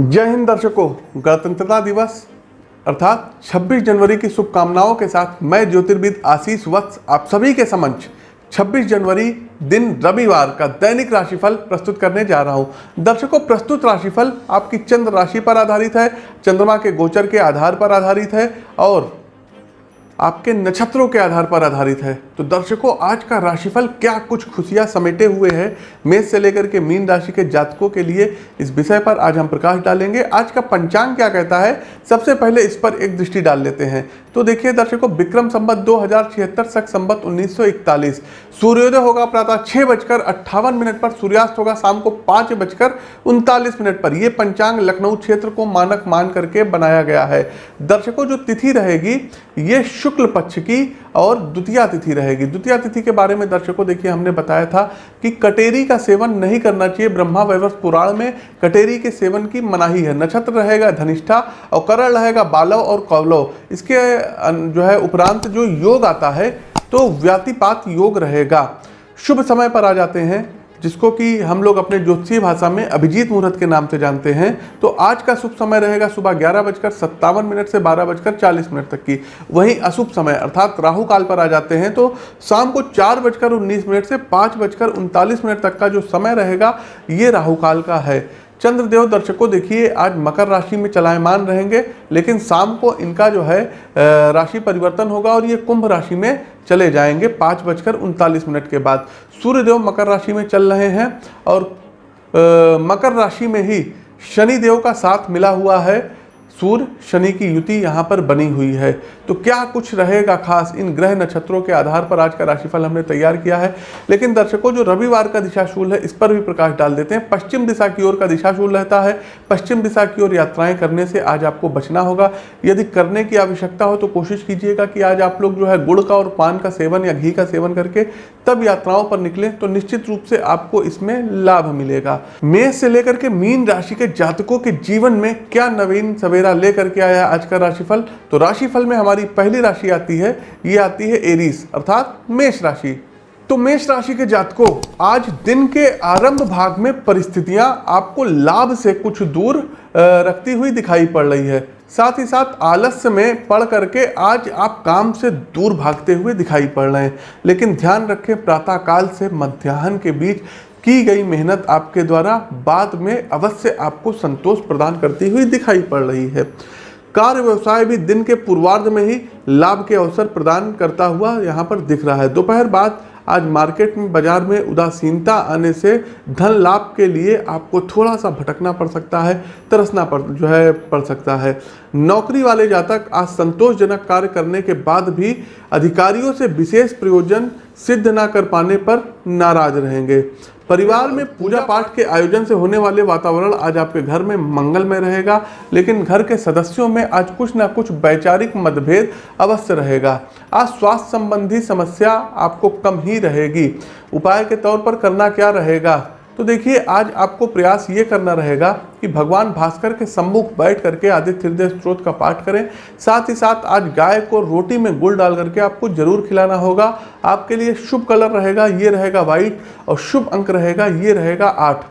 जय हिंद दर्शकों, गणतंत्रता दिवस, अर्थात 26 जनवरी की शुभकामनाओं के साथ मैं ज्योतिर्विद आशीष वत्स, आप सभी के समक्ष 26 जनवरी दिन रविवार का दैनिक राशिफल प्रस्तुत करने जा रहा हूँ। दर्शकों, प्रस्तुत राशिफल आपकी चंद्र राशि पर आधारित है, चंद्रमा के गोचर के आधार पर आधारित है और आपके नक्षत्रों के आधार पर आधारित है। तो दर्शकों, आज का राशिफल क्या कुछ खुशियाँ समेटे हुए हैं मेष से लेकर के मीन राशि के जातकों के लिए, इस विषय पर आज हम प्रकाश डालेंगे। आज का पंचांग क्या कहता है, सबसे पहले इस पर एक दृष्टि डाल लेते हैं। तो देखिए दर्शकों, विक्रम संबत दो हज़ार छिहत्तर, सख संबत उन्नीस सूर्योदय होगा प्रातः छह बजकर अट्ठावन मिनट पर, सूर्यास्त होगा शाम को पाँच बजकर उनतालीस मिनट पर। यह पंचांग लखनऊ क्षेत्र को मानक मान करके बनाया गया है। दर्शकों, जो तिथि रहेगी, ये शुक्ल पक्ष की और द्वितीय तिथि रहेगी। द्वितीय तिथि के बारे में दर्शकों, देखिए, हमने बताया था कि कटेरी का सेवन नहीं करना चाहिए। ब्रह्मा वैवर्ष पुराण में कटेरी के सेवन की मनाही है। नक्षत्र रहेगा धनिष्ठा और करण रहेगा बालव और कौलव। इसके जो है, उपरांत जो योग आता है तो व्यातिपात योग रहेगा। शुभ समय पर आ जाते हैं। जिसको कि हम लोग अपने ज्योतिषीय भाषा में अभिजीत मुहूर्त के नाम से जानते हैं। तो आज का शुभ समय रहेगा सुबह ग्यारह बजकर सत्तावन मिनट से बारह बजकर चालीस मिनट तक की। वहीं अशुभ समय, अर्थात राहु काल पर आ जाते हैं। तो शाम को चार बजकर उन्नीस मिनट से पाँच बजकर उनतालीस मिनट तक का जो समय रहेगा, ये राहुकाल का है। चंद्रदेव दर्शकों देखिए आज मकर राशि में चलायमान रहेंगे लेकिन शाम को इनका जो है राशि परिवर्तन होगा और ये कुंभ राशि में चले जाएँगे पाँच बजकर उनतालीस मिनट के बाद। सूर्यदेव मकर राशि में चल रहे हैं और आ, मकर राशि में ही शनिदेव का साथ मिला हुआ है। सूर्य, शनि की युति यहाँ पर बनी हुई है। तो क्या कुछ रहेगा खास इन ग्रह नक्षत्रों के आधार पर? आज का राशिफल हमने तैयार किया है। लेकिन दर्शकों, जो रविवार का दिशाशूल है, इस पर भी प्रकाश डाल देते हैं। पश्चिम दिशा की ओर का दिशाशूल रहता है। पश्चिम दिशा की ओर यात्राएँ करने से आज आपको बचना होगा। यदि करने की आवश्यकता हो तो कोशिश कीजिएगा कि आज आप लोग जो है गुड़ का और पान का सेवन या घी का सेवन करके तब यात्राओं पर निकले तो निश्चित रूप से आपको इसमें लाभ मिलेगा। मेष से लेकर के मीन राशि के जातकों के जीवन में क्या नवीन सवेरा मेरा लेकर के आया आज का राशिफल। तो राशिफल में हमारी पहली राशि आती है, ये आती है एरीस अर्थात मेष राशि। तो मेष राशि के जातकों, आज दिन के आरंभ भाग में परिस्थितियाँ आपको लाभ से कुछ दूर रखती हुई दिखाई पड़ रही है। साथ ही साथ आलस्य में पढ़ करके आज आप काम से दूर भागते हुए दिखाई पड़ रहे हैं। लेकिन ध्यान रखें, प्रातःकाल से मध्याह्न के बीच की गई मेहनत आपके द्वारा बाद में अवश्य आपको संतोष प्रदान करती हुई दिखाई पड़ रही है। कार्य व्यवसाय भी दिन के पूर्वार्ध में ही लाभ के अवसर प्रदान करता हुआ यहाँ पर दिख रहा है। दोपहर बाद आज मार्केट में बाज़ार में उदासीनता आने से धन लाभ के लिए आपको थोड़ा सा भटकना पड़ सकता है, तरसना पड़, जो है, पड़ सकता है। नौकरी वाले जातक आज संतोषजनक कार्य करने के बाद भी अधिकारियों से विशेष प्रयोजन सिद्ध ना कर पाने पर नाराज़ रहेंगे। परिवार में पूजा पाठ के आयोजन से होने वाले वातावरण आज आपके घर में मंगलमय रहेगा, लेकिन घर के सदस्यों में आज कुछ ना कुछ वैचारिक मतभेद अवश्य रहेगा। आज स्वास्थ्य संबंधी समस्या आपको कम ही रहेगी। उपाय के तौर पर करना क्या रहेगा? तो देखिए, आज आपको प्रयास ये करना रहेगा कि भगवान भास्कर के सम्मुख बैठ करके आदित्य हृदय स्त्रोत का पाठ करें। साथ ही साथ आज गाय को रोटी में गुड़ डाल करके आपको ज़रूर खिलाना होगा। आपके लिए शुभ कलर रहेगा, ये रहेगा व्हाइट और शुभ अंक रहेगा, ये रहेगा आठ।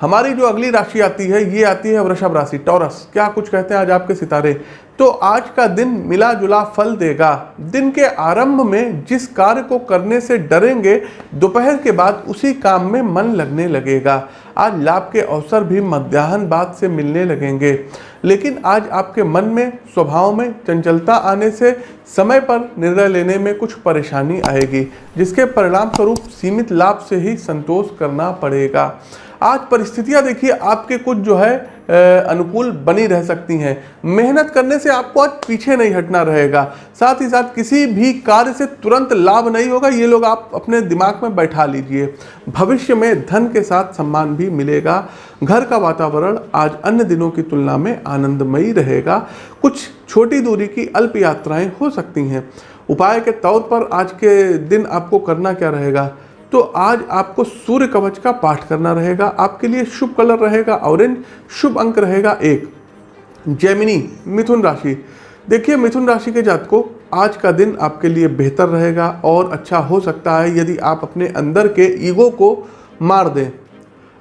हमारी जो अगली राशि आती है, ये आती है वृषभ राशि, टॉरस। क्या कुछ कहते हैं आज आपके सितारे? तो आज का दिन मिला जुला फल देगा। दिन के आरंभ में जिस कार्य को करने से डरेंगे, दोपहर के बाद उसी काम में मन लगने लगेगा। आज लाभ के अवसर भी मध्याह्न बाद से मिलने लगेंगे। लेकिन आज आपके मन में, स्वभाव में चंचलता आने से समय पर निर्णय लेने में कुछ परेशानी आएगी, जिसके परिणाम स्वरूप सीमित लाभ से ही संतोष करना पड़ेगा। आज परिस्थितियाँ देखिए, आपके कुछ जो है अनुकूल बनी रह सकती हैं। मेहनत करने से आपको आज पीछे नहीं हटना रहेगा। साथ ही साथ किसी भी कार्य से तुरंत लाभ नहीं होगा, ये लोग आप अपने दिमाग में बैठा लीजिए। भविष्य में धन के साथ सम्मान भी मिलेगा। घर का वातावरण आज अन्य दिनों की तुलना में आनंदमयी रहेगा। कुछ छोटी दूरी की अल्प यात्राएँ हो सकती हैं। उपाय के तौर पर आज के दिन आपको करना क्या रहेगा? तो आज आपको सूर्य कवच का पाठ करना रहेगा, आपके लिए शुभ कलर रहेगा, ऑरेंज, शुभ अंक रहेगा एक। जैमिनी, मिथुन राशि। देखिए, मिथुन राशि के जात को आज का दिन आपके लिए बेहतर रहेगा और अच्छा हो सकता है यदि आप अपने अंदर के ईगो को मार दें।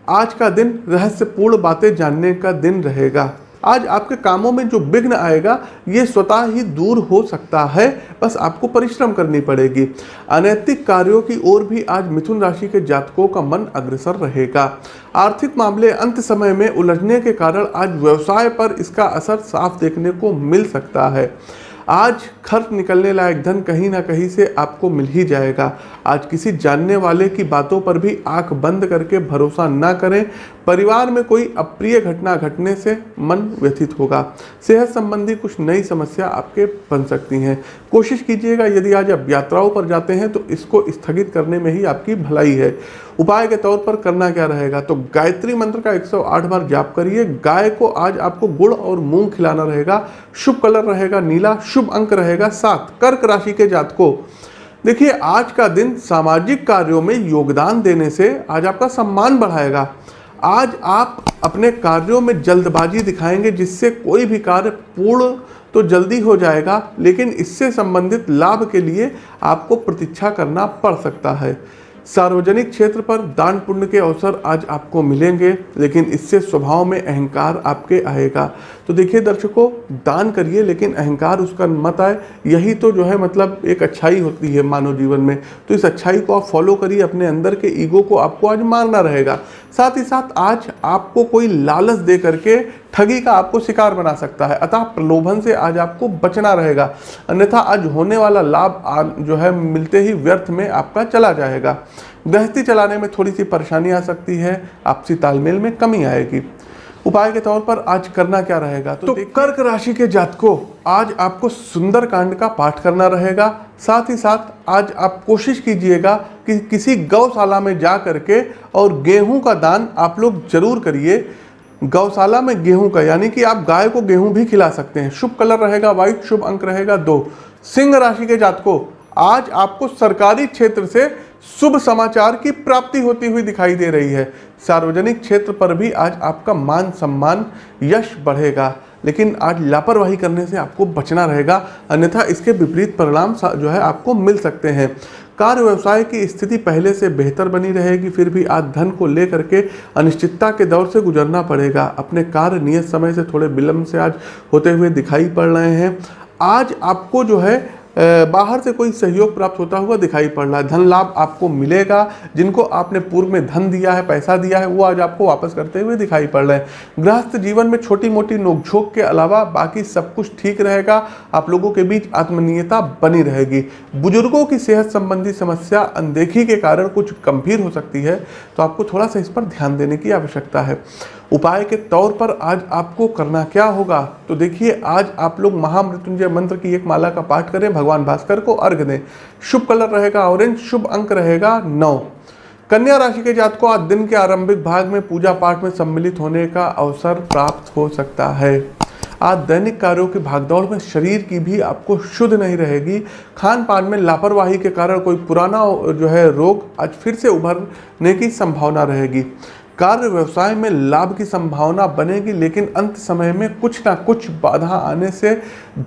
आज का दिन रहस्यपूर्ण बातें जानने का दिन रहेगा। आज आपके कामों में जो विघ्न आएगा, ये स्वतः ही दूर हो सकता है। बस आपको परिश्रम करनी पड़ेगी। अनैतिक कार्यों की ओर भी आज मिथुन राशि के जातकों का मन अग्रसर रहेगा। आर्थिक मामले अंत समय में उलझने के कारण आज व्यवसाय पर इसका असर साफ़ देखने को मिल सकता है। आज खर्च निकलने लायक धन कहीं ना कहीं से आपको मिल ही जाएगा। आज किसी जानने वाले की बातों पर भी आँख बंद करके भरोसा ना करें। परिवार में कोई अप्रिय घटना घटने से मन व्यथित होगा। सेहत संबंधी कुछ नई समस्या आपके बन सकती हैं। कोशिश कीजिएगा, यदि आज आप यात्राओं पर जाते हैं तो इसको स्थगित करने में ही आपकी भलाई है। उपाय के तौर पर करना क्या रहेगा? तो गायत्री मंत्र का 108 बार जाप करिए। गाय को आज आपको गुड़ और मूंग खिलाना रहेगा। शुभ कलर रहेगा, नीला, शुभ अंक रहेगा। सात, कर्क राशि के जात को देखिए, आज का दिन सामाजिक कार्यों में योगदान देने से आज आपका सम्मान बढ़ाएगा। आज आप अपने कार्यों में जल्दबाजी दिखाएँगे, जिससे कोई भी कार्य पूर्ण तो जल्दी हो जाएगा, लेकिन इससे संबंधित लाभ के लिए आपको प्रतीक्षा करना पड़ सकता है। सार्वजनिक क्षेत्र पर दान पुण्य के अवसर आज आपको मिलेंगे, लेकिन इससे स्वभाव में अहंकार आपके आएगा। तो देखिए दर्शकों, दान करिए, लेकिन अहंकार उसका मत आए। यही तो जो है मतलब एक अच्छाई होती है मानव जीवन में। तो इस अच्छाई को आप फॉलो करिए, अपने अंदर के ईगो को आपको आज मारना रहेगा। साथ ही साथ आज आपको कोई लालच दे करके ठगी का आपको शिकार बना सकता है। अतः प्रलोभन से आज आपको बचना रहेगा। अन्यथा आज होने वाला लाभ जो है मिलते ही व्यर्थ में आपका चला जाएगा। गृहस्थी चलाने में थोड़ी सी परेशानी आ सकती है। आपसी तालमेल में कमी आएगी। उपाय के तौर पर आज करना क्या रहेगा? तो, तो कर्क राशि के जातकों आज आपको सुंदर कांड का पाठ करना रहेगा। साथ ही साथ आज आप कोशिश कीजिएगा कि किसी गौशाला में जा करके और गेहूँ का दान आप लोग ज़रूर करिए। गौशाला में गेहूँ का यानी कि आप गाय को गेहूँ भी खिला सकते हैं। शुभ कलर रहेगा व्हाइट शुभ अंक रहेगा दो। सिंह राशि के जातकों आज आपको सरकारी क्षेत्र से शुभ समाचार की प्राप्ति होती हुई दिखाई दे रही है। सार्वजनिक क्षेत्र पर भी आज आपका मान सम्मान यश बढ़ेगा, लेकिन आज लापरवाही करने से आपको बचना रहेगा, अन्यथा इसके विपरीत परिणाम जो है आपको मिल सकते हैं। कार्य व्यवसाय की स्थिति पहले से बेहतर बनी रहेगी, फिर भी आज धन को लेकर के अनिश्चितता के दौर से गुजरना पड़ेगा। अपने कार्य नियत समय से थोड़े विलंब से आज होते हुए दिखाई पड़ रहे हैं। आज आपको जो है बाहर से कोई सहयोग प्राप्त होता हुआ दिखाई पड़ रहा है। धन लाभ आपको मिलेगा। जिनको आपने पूर्व में धन दिया है, पैसा दिया है, वो आज आपको वापस करते हुए दिखाई पड़ रहे हैं। गृहस्थ जीवन में छोटी मोटी नोकझोंक के अलावा बाकी सब कुछ ठीक रहेगा। आप लोगों के बीच आत्मनीयता बनी रहेगी। बुज़ुर्गों की सेहत संबंधी समस्या अनदेखी के कारण कुछ गंभीर हो सकती है। तो आपको थोड़ा सा इस पर ध्यान देने की आवश्यकता है। उपाय के तौर पर आज आपको करना क्या होगा? तो देखिए, आज आप लोग महामृत्युंजय मंत्र की एक माला का पाठ करें, भगवान भास्कर को अर्घ दें। शुभ कलर रहेगा ऑरेंज, शुभ अंक रहेगा नौ। कन्या राशि के जात को आज दिन के आरंभिक भाग में पूजा पाठ में सम्मिलित होने का अवसर प्राप्त हो सकता है। आज दैनिक कार्यों की भागदौड़ में शरीर की भी आपको शुद्ध नहीं रहेगी। खान पान में लापरवाही के कारण कोई पुराना जो है रोग आज फिर से उभरने की संभावना रहेगी। कार्य व्यवसाय में लाभ की संभावना बनेगी, लेकिन अंत समय में कुछ ना कुछ बाधा आने से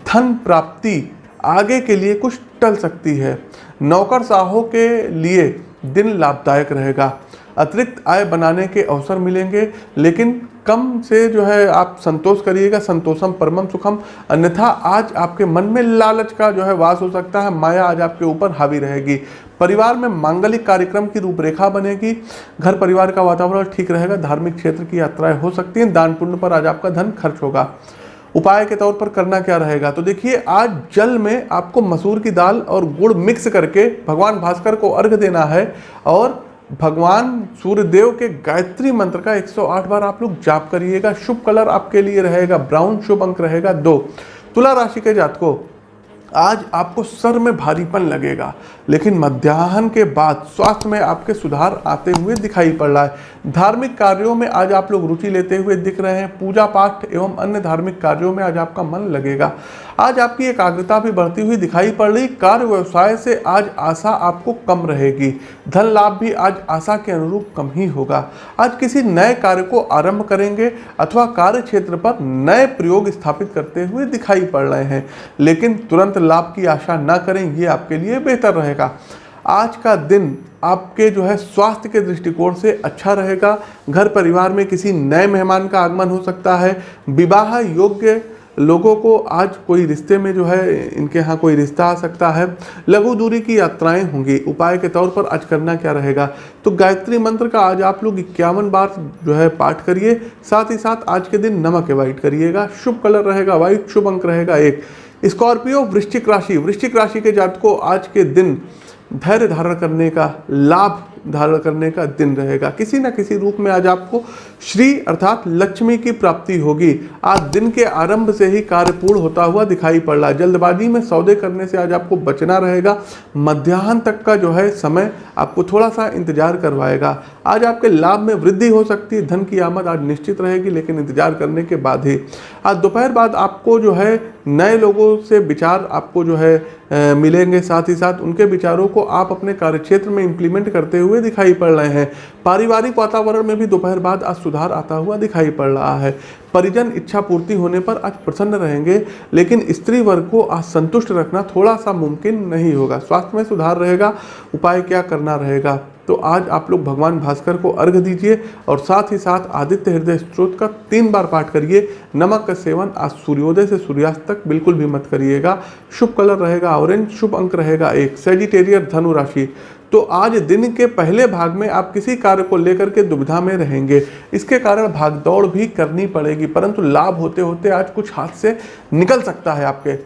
धन प्राप्ति आगे के लिए कुछ टल सकती है। नौकर साहों के लिए दिन लाभदायक रहेगा। अतिरिक्त आय बनाने के अवसर मिलेंगे, लेकिन कम से जो है आप संतोष करिएगा, संतोषम परमम सुखम, अन्यथा आज आपके मन में लालच का जो है वास हो सकता है, माया आज आपके ऊपर हावी रहेगी। परिवार में मांगलिक कार्यक्रम की रूपरेखा बनेगी, घर परिवार का वातावरण ठीक रहेगा, धार्मिक क्षेत्र की यात्राएँ हो सकती हैं, दान पुण्य पर आज आपका धन खर्च होगा। उपाय के तौर पर करना क्या रहेगा? तो देखिए, आज जल में आपको मसूर की दाल और गुड़ मिक्स करके भगवान भास्कर को अर्घ देना है और भगवान सूर्यदेव के गायत्री मंत्र का 108 बार आप लोग जाप करिएगा, शुभ कलर आपके लिए रहेगा, ब्राउन शुभ अंक रहेगा, दो। तुला राशि के जातकों आज आपको सर में भारीपन लगेगा, लेकिन मध्याह्न के बाद स्वास्थ्य में आपके सुधार आते हुए दिखाई पड़ रहा है। धार्मिक कार्यों में आज आप लोग रुचि लेते हुए दिख रहे हैं, पूजा पाठ एवं अन्य धार्मिक कार्यों में आज आपका मन लगेगा। आज आपकी एकाग्रता भी बढ़ती हुई दिखाई पड़ रही। कार्य व्यवसाय से आज आशा आपको कम रहेगी। धन लाभ भी आज आशा के अनुरूप कम ही होगा। आज किसी नए कार्य को आरंभ करेंगे अथवा कार्य क्षेत्र पर नए प्रयोग स्थापित करते हुए दिखाई पड़ रहे हैं। लेकिन तुरंत लाभ की आशा न करें, ये आपके लिए बेहतर रहेगा। आज का दिन आपके जो है स्वास्थ्य के दृष्टिकोण से अच्छा रहेगा। घर परिवार में किसी नए मेहमान का आगमन हो सकता है। विवाह योग्य लोगों को आज कोई रिश्ते में जो है, इनके यहाँ कोई रिश्ता आ सकता है। लघु दूरी की यात्राएँ होंगी। उपाय के तौर पर आज करना क्या रहेगा? तो गायत्री मंत्र का आज आप लोग इक्यावन बार जो है पाठ करिए। साथ ही साथ आज के दिन नमक अवॉइड करिएगा। शुभ कलर रहेगा वाइट शुभ अंक रहेगा एक। स्कॉर्पियो वृश्चिक राशि। वृश्चिक राशि के जात को आज के दिन धैर्य धारण करने का लाभ धारण करने का दिन रहेगा। किसी न किसी रूप में आज आपको श्री अर्थात लक्ष्मी की प्राप्ति होगी। आज दिन के आरंभ से ही कार्य पूर्ण होता हुआ दिखाई पड़ रहा है। जल्दबाजी में सौदे करने से आज आपको बचना रहेगा। मध्याह्न तक का जो है समय आपको थोड़ा सा इंतज़ार करवाएगा। आज आपके लाभ में वृद्धि हो सकती है। धन की आमद आज निश्चित रहेगी, लेकिन इंतज़ार करने के बाद ही। आज दोपहर बाद आपको जो है नए लोगों से विचार आपको जो है मिलेंगे साथ ही साथ। उनके विचारों को आप अपने कार्यक्षेत्र में इंप्लीमेंट करते हुए दिखाई पड़ रहे हैं। पारिवारिक वातावरण में भी दोपहर बाद आज सुधार आता हुआ दिखाई पड़ रहा है। परिजन इच्छा पूर्ति होने पर आज प्रसन्न रहेंगे, लेकिन स्त्री वर्ग को आज संतुष्ट रखना थोड़ा सा मुमकिन नहीं होगा। स्वास्थ्य में सुधार रहेगा, उपाय क्या करना रहेगा? तो आज आप लोग भगवान भास्कर को अर्घ दीजिए और साथ ही साथ आदित्य हृदय स्त्रोत का तीन बार पाठ करिए। नमक का सेवन आज सूर्योदय से सूर्यास्त तक बिल्कुल भी मत करिएगा। शुभ कलर रहेगा ऑरेंज, शुभ अंक रहेगा एक। सेजिटेरियर धनु राशि। तो आज दिन के पहले भाग में आप किसी कार्य को लेकर के दुविधा में रहेंगे। इसके कारण भागदौड़ भी करनी पड़ेगी, परंतु लाभ होते होते आज कुछ हाथ से निकल सकता है आपके।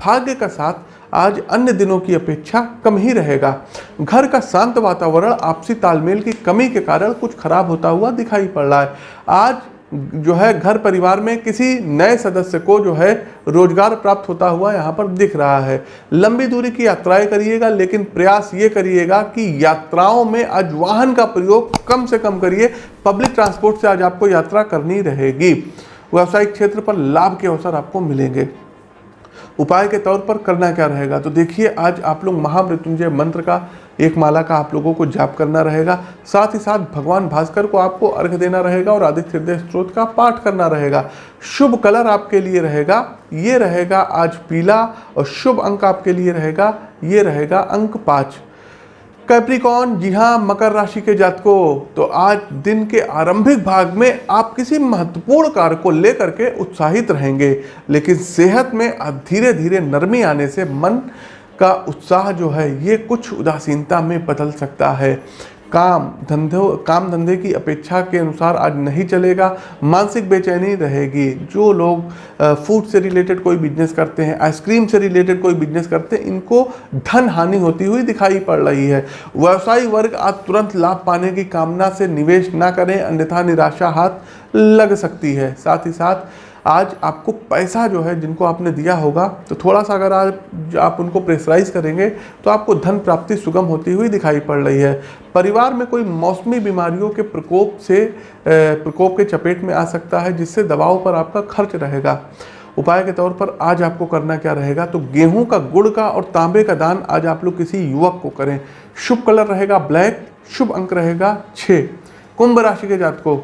भाग्य का साथ आज अन्य दिनों की अपेक्षा कम ही रहेगा। घर का शांत वातावरण, आपसी तालमेल की कमी के कारण कुछ खराब होता हुआ दिखाई पड़ रहा है। आज जो है घर परिवार में किसी नए सदस्य को जो है रोज़गार प्राप्त होता हुआ यहाँ पर दिख रहा है। लंबी दूरी की यात्राएँ करिएगा, लेकिन प्रयास ये करिएगा कि यात्राओं में आज वाहन का प्रयोग कम से कम करिए। पब्लिक ट्रांसपोर्ट से आज आपको यात्रा करनी रहेगी। व्यावसायिक क्षेत्र पर लाभ के अवसर आपको मिलेंगे। उपाय के तौर पर करना क्या रहेगा? तो देखिए, आज आप लोग महामृत्युंजय मंत्र का एक माला का आप लोगों को जाप करना रहेगा। साथ ही साथ भगवान भास्कर को आपको अर्घ देना रहेगा और आदित्य हृदय स्त्रोत का पाठ करना रहेगा। शुभ कलर आपके लिए रहेगा, ये रहेगा आज पीला और शुभ अंक आपके लिए रहेगा, ये रहेगा अंक पाँच। कैप्रिकॉन जी हाँ मकर राशि के जातकों तो आज दिन के आरंभिक भाग में आप किसी महत्वपूर्ण कार्य को लेकर के उत्साहित रहेंगे, लेकिन सेहत में धीरे धीरे नरमी आने से मन का उत्साह जो है, ये कुछ उदासीनता में बदल सकता है। काम धंधों, काम धंधे की अपेक्षा के अनुसार आज नहीं चलेगा, मानसिक बेचैनी रहेगी। जो लोग फ़ूड से रिलेटेड कोई बिज़नेस करते हैं आइसक्रीम से रिलेटेड कोई बिज़नेस करते हैं, इनको धन हानि होती हुई दिखाई पड़ रही है। व्यवसायी वर्ग आज तुरंत लाभ पाने की कामना से निवेश ना करें, अन्यथा निराशा हाथ लग सकती है। साथ ही साथ आज आपको पैसा जो है जिनको आपने दिया होगा तो थोड़ा सा अगर आज आप उनको प्रेशराइज करेंगे तो आपको धन प्राप्ति सुगम होती हुई दिखाई पड़ रही है। परिवार में कोई मौसमी बीमारियों के प्रकोप से प्रकोप के चपेट में आ सकता है, जिससे दवाओं पर आपका खर्च रहेगा। उपाय के तौर पर आज आपको करना क्या रहेगा तो गेहूँ का गुड़ का और तांबे का दान आज आप लोग किसी युवक को करें। शुभ कलर रहेगा ब्लैक, शुभ अंक रहेगा छः कुंभ राशि के जात को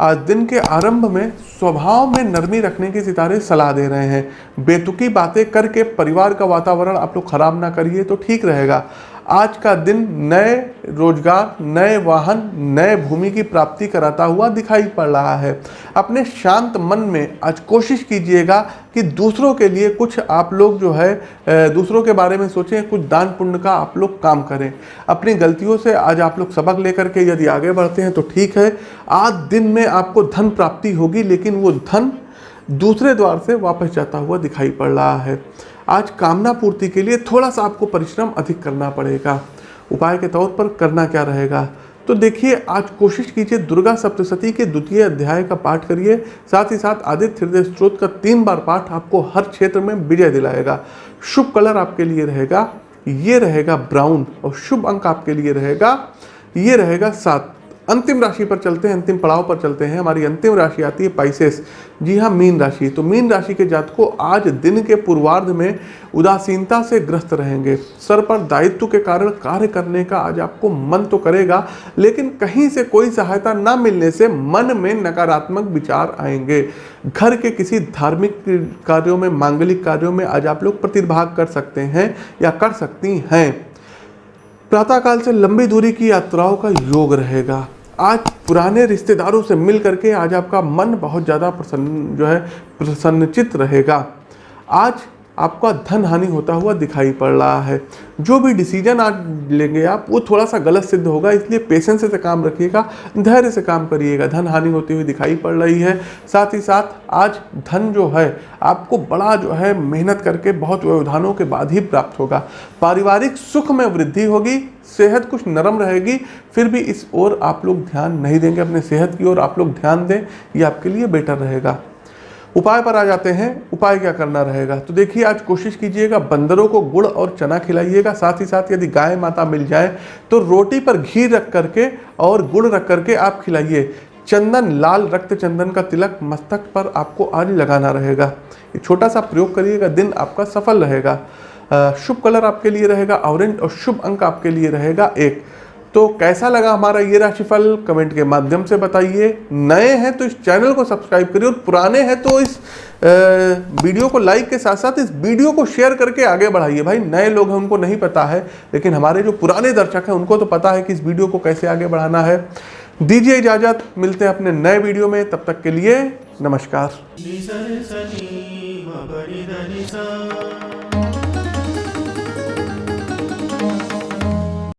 आज दिन के आरंभ में स्वभाव में नरमी रखने की सितारे सलाह दे रहे हैं। बेतुकी बातें करके परिवार का वातावरण आप लोग खराब ना करिए तो ठीक रहेगा। आज का दिन नए रोज़गार, नए वाहन, नए भूमि की प्राप्ति कराता हुआ दिखाई पड़ रहा है। अपने शांत मन में आज कोशिश कीजिएगा कि दूसरों के लिए कुछ आप लोग जो है दूसरों के बारे में सोचें, कुछ दान पुण्य का आप लोग काम करें। अपनी गलतियों से आज आप लोग सबक लेकर के यदि आगे बढ़ते हैं तो ठीक है। आज दिन में आपको धन प्राप्ति होगी, लेकिन वो धन दूसरे द्वार से वापस जाता हुआ दिखाई पड़ रहा है। आज कामना पूर्ति के लिए थोड़ा सा आपको परिश्रम अधिक करना पड़ेगा। उपाय के तौर पर करना क्या रहेगा? तो देखिए, आज कोशिश कीजिए दुर्गा सप्तशती के द्वितीय अध्याय का पाठ करिए। साथ ही साथ आदित्य हृदय स्त्रोत का तीन बार पाठ आपको हर क्षेत्र में विजय दिलाएगा। शुभ कलर आपके लिए रहेगा, ये रहेगा ब्राउन और शुभ अंक आपके लिए रहेगा, ये रहेगा सात। अंतिम राशि पर चलते हैं, अंतिम पड़ाव पर चलते हैं। हमारी अंतिम राशि आती है पाइसेस जी हाँ मीन राशि। तो मीन राशि के जात को आज दिन के पूर्वार्ध में उदासीनता से ग्रस्त रहेंगे। सर पर दायित्व के कारण कार्य करने का आज आपको मन तो करेगा, लेकिन कहीं से कोई सहायता ना मिलने से मन में नकारात्मक विचार आएँगे। घर के किसी धार्मिक कार्यों में, मांगलिक कार्यों में आज आप लोग प्रतिभाग कर सकते हैं या कर सकती हैं। प्रातःकाल से लंबी दूरी की यात्राओं का योग रहेगा। आज पुराने रिश्तेदारों से मिल करके आज आपका मन बहुत ज़्यादा प्रसन्न, जो है, प्रसन्नचित रहेगा। आज आपका धन हानि होता हुआ दिखाई पड़ रहा है। जो भी डिसीज़न आज लेंगे, आप वो थोड़ा सा गलत सिद्ध होगा, इसलिए पेशेंस से काम रखिएगा, धैर्य से काम करिएगा। धन हानि होती हुई दिखाई पड़ रही है। साथ ही साथ, आज धन जो है, आपको बड़ा जो है मेहनत करके बहुत व्यवधानों के बाद ही प्राप्त होगा। पारिवारिक सुख में वृद्धि होगी, सेहत कुछ नरम रहेगी, फिर भी इस ओर आप लोग ध्यान नहीं देंगे। अपने सेहत की ओर आप लोग ध्यान दें, ये आपके लिए बेटर रहेगा। उपाय पर आ जाते हैं, उपाय क्या करना रहेगा? तो देखिए, आज कोशिश कीजिएगा, बंदरों को गुड़ और चना खिलाइएगा, साथ ही साथ यदि गाय माता मिल जाए तो रोटी पर घी रख करके और गुड़ रख करके आप खिलाइए। चंदन, लाल रक्त चंदन का तिलक मस्तक पर आपको आज लगाना रहेगा। ये छोटा सा प्रयोग करिएगा, दिन आपका सफल रहेगा। शुभ कलर आपके लिए रहेगा, ऑरेंज और शुभ अंक आपके लिए रहेगा एक। तो कैसा लगा हमारा ये राशिफल? कमेंट के माध्यम से बताइए। नए हैं तो इस चैनल को सब्सक्राइब करिए और पुराने हैं तो इस वीडियो को लाइक के साथ साथ इस वीडियो को शेयर करके आगे बढ़ाइए। भाई, नए लोग हैं, उनको नहीं पता है, लेकिन हमारे जो पुराने दर्शक हैं, उनको तो पता है कि इस वीडियो को कैसे आगे बढ़ाना है। दीजिए इजाज़त, मिलते हैं अपने नए वीडियो में। तब तक के लिए नमस्कार।